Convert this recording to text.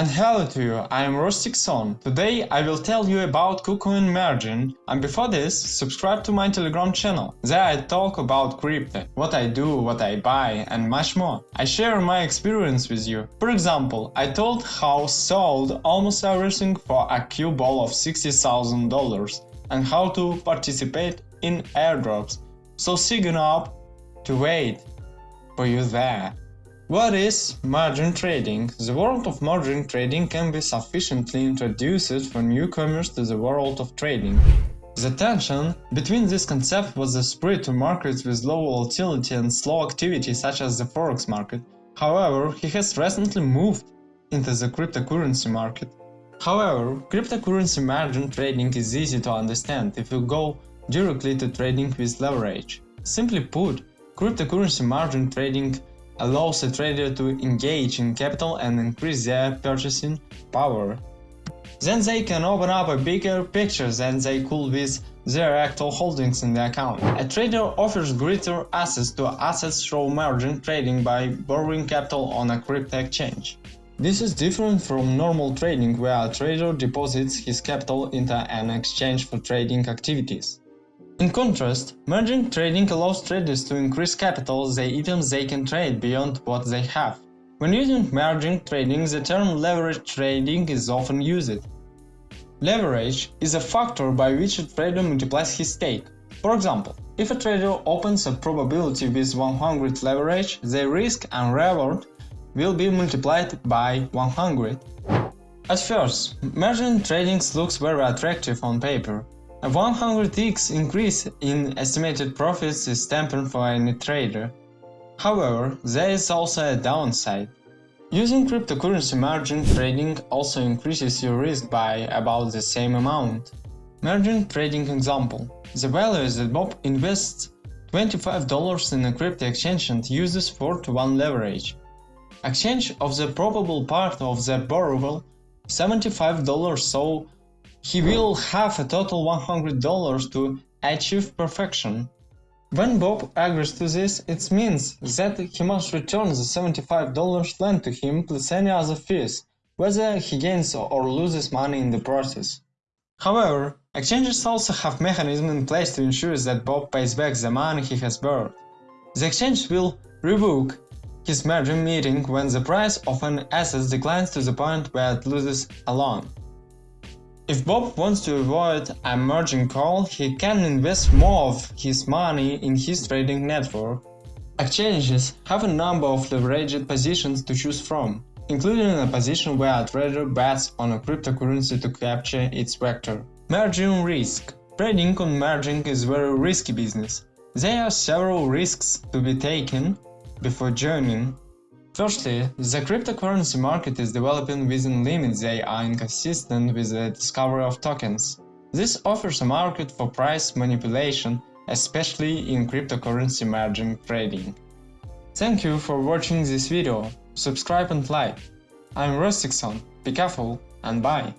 And hello to you, I am Rostikson. Today I will tell you about KuCoin margin and before this, subscribe to my telegram channel. There I talk about crypto, what I do, what I buy and much more. I share my experience with you. For example, I told how sold almost everything for a Q ball of $60,000 and how to participate in airdrops. So sign up to wait for you there. What is margin trading? The world of margin trading can be sufficiently introduced for newcomers to the world of trading. The tension between this concept was the spread to markets with low volatility and slow activity such as the forex market. However, he has recently moved into the cryptocurrency market. However, cryptocurrency margin trading is easy to understand if you go directly to trading with leverage. Simply put, cryptocurrency margin trading allows a trader to engage in capital and increase their purchasing power. Then they can open up a bigger picture than they could with their actual holdings in the account. A trader offers greater access to assets through margin trading by borrowing capital on a crypto exchange. This is different from normal trading where a trader deposits his capital into an exchange for trading activities. In contrast, margin trading allows traders to increase capital the items they can trade beyond what they have. When using margin trading, the term leverage trading is often used. Leverage is a factor by which a trader multiplies his stake. For example, if a trader opens a probability with 100 leverage, the risk and reward will be multiplied by 100. At first, margin trading looks very attractive on paper, a 100x increase in estimated profits is tempting for any trader. However, there is also a downside. Using cryptocurrency margin trading also increases your risk by about the same amount. Margin trading example. The value is that Bob invests $25 in a crypto exchange and uses 4 to 1 leverage. Exchange of the probable part of the borrower $75 so he will have a total $100 to achieve perfection. When Bob agrees to this, it means that he must return the $75 lent to him plus any other fees, whether he gains or loses money in the process. However, exchanges also have mechanisms in place to ensure that Bob pays back the money he has borrowed. The exchange will revoke his margin meeting when the price of an asset declines to the point where it loses a loan. If Bob wants to avoid a margin call, he can invest more of his money in his trading network. Exchanges have a number of leveraged positions to choose from, including a position where a trader bets on a cryptocurrency to capture its vector. Margin risk Trading on margin is very risky business. There are several risks to be taken before joining Firstly, the cryptocurrency market is developing within limits that are inconsistent with the discovery of tokens. This offers a market for price manipulation, especially in cryptocurrency margin trading. Thank you for watching this video, subscribe and like. I'm Rostikson, be careful and bye!